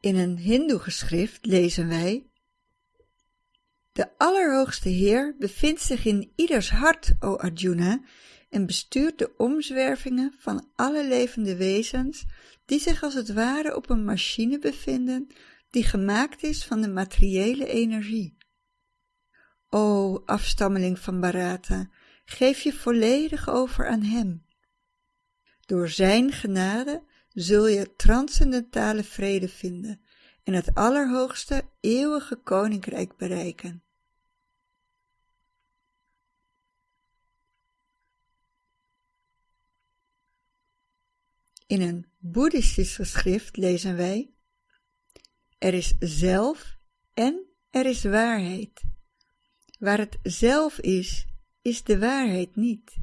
In een hindoe-geschrift lezen wij De Allerhoogste Heer bevindt zich in ieders hart, o Arjuna, en bestuurt de omzwervingen van alle levende wezens die zich als het ware op een machine bevinden die gemaakt is van de materiële energie. O afstammeling van Bharata, geef je volledig over aan hem. Door zijn genade zul je transcendentale vrede vinden en het allerhoogste eeuwige koninkrijk bereiken. In een boeddhistisch geschrift lezen wij Er is zelf en er is waarheid. Waar het zelf is, is de waarheid niet.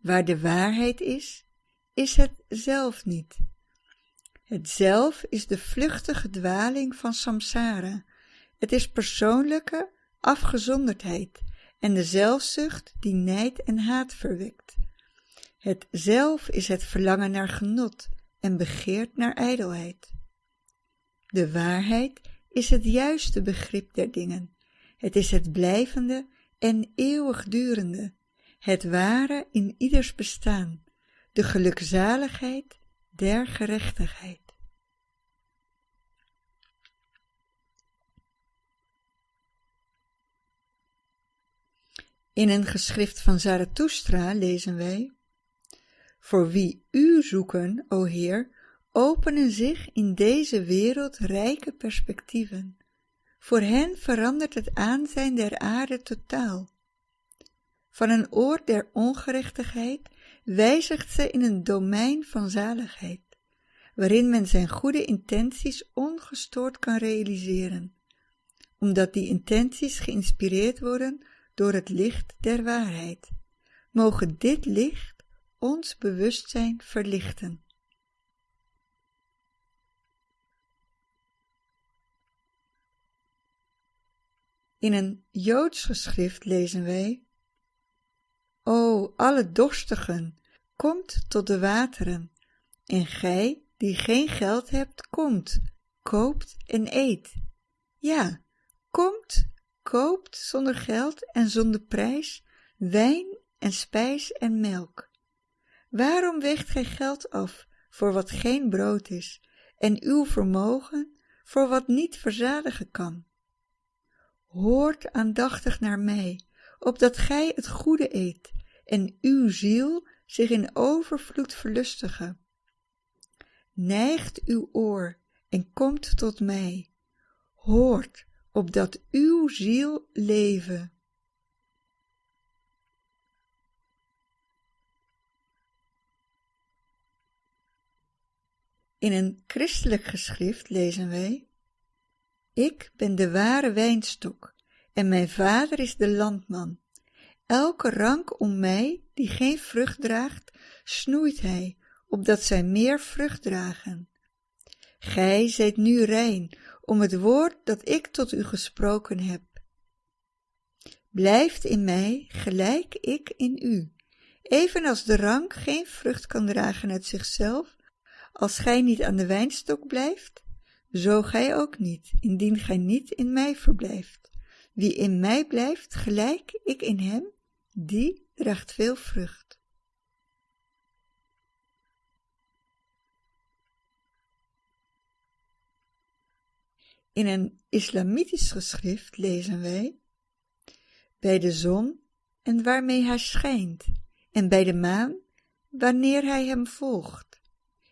Waar de waarheid is, is het zelf niet. Het zelf is de vluchtige dwaling van samsara. Het is persoonlijke afgezonderdheid en de zelfzucht die nijd en haat verwekt. Het zelf is het verlangen naar genot en begeert naar ijdelheid. De waarheid is het juiste begrip der dingen. Het is het blijvende en eeuwigdurende, het ware in ieders bestaan, de gelukzaligheid der gerechtigheid. In een geschrift van Zarathustra lezen wij Voor wie u zoeken, o Heer, openen zich in deze wereld rijke perspectieven. Voor hen verandert het aanzijn der aarde totaal. Van een oord der ongerechtigheid wijzigt ze in een domein van zaligheid, waarin men zijn goede intenties ongestoord kan realiseren, omdat die intenties geïnspireerd worden door het licht der waarheid. Mogen dit licht ons bewustzijn verlichten. In een Joods geschrift lezen wij O alle dorstigen, komt tot de wateren, en gij, die geen geld hebt, komt, koopt en eet. Ja, komt, koopt zonder geld en zonder prijs wijn en spijs en melk. Waarom weegt gij geld af voor wat geen brood is, en uw vermogen voor wat niet verzadigen kan? Hoort aandachtig naar mij, opdat gij het goede eet en uw ziel zich in overvloed verlustige. Neigt uw oor en komt tot mij. Hoort, opdat uw ziel leven. In een christelijk geschrift lezen wij Ik ben de ware wijnstok en mijn vader is de landman. Elke rank om mij, die geen vrucht draagt, snoeit hij, opdat zij meer vrucht dragen. Gij zijt nu rein, om het woord dat ik tot u gesproken heb. Blijft in mij, gelijk ik in u. Evenals de rank geen vrucht kan dragen uit zichzelf, als gij niet aan de wijnstok blijft, zo gij ook niet, indien gij niet in mij verblijft. Wie in mij blijft, gelijk ik in hem, die draagt veel vrucht. In een islamitisch geschrift lezen wij bij de zon en waarmee hij schijnt, en bij de maan wanneer hij hem volgt,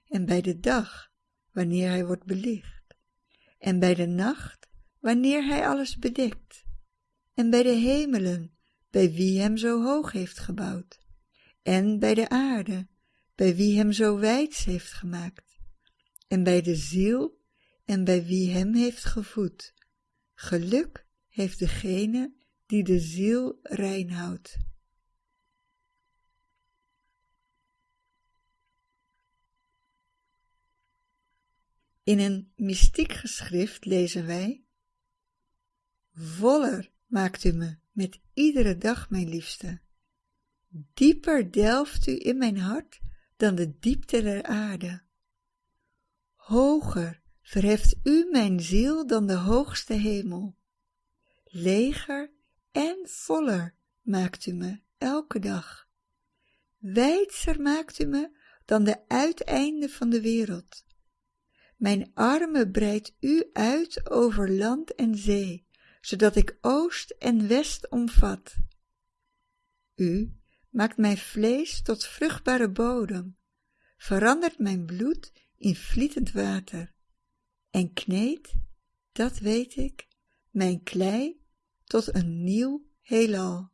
en bij de dag wanneer hij wordt belicht, en bij de nacht wanneer hij alles bedekt, en bij de hemelen bij wie hem zo hoog heeft gebouwd, en bij de aarde, bij wie hem zo wijds heeft gemaakt, en bij de ziel, en bij wie hem heeft gevoed. Geluk heeft degene die de ziel rein houdt. In een mystiek geschrift lezen wij Voller maakt u me met iedere dag, mijn liefste. Dieper delft u in mijn hart dan de diepte der aarde. Hoger verheft u mijn ziel dan de hoogste hemel. Leger en voller maakt u me elke dag. Wijdser maakt u me dan de uiteinden van de wereld. Mijn armen breidt u uit over land en zee, zodat ik oost en west omvat. U maakt mijn vlees tot vruchtbare bodem, verandert mijn bloed in vlietend water, en kneedt, dat weet ik, mijn klei tot een nieuw heelal.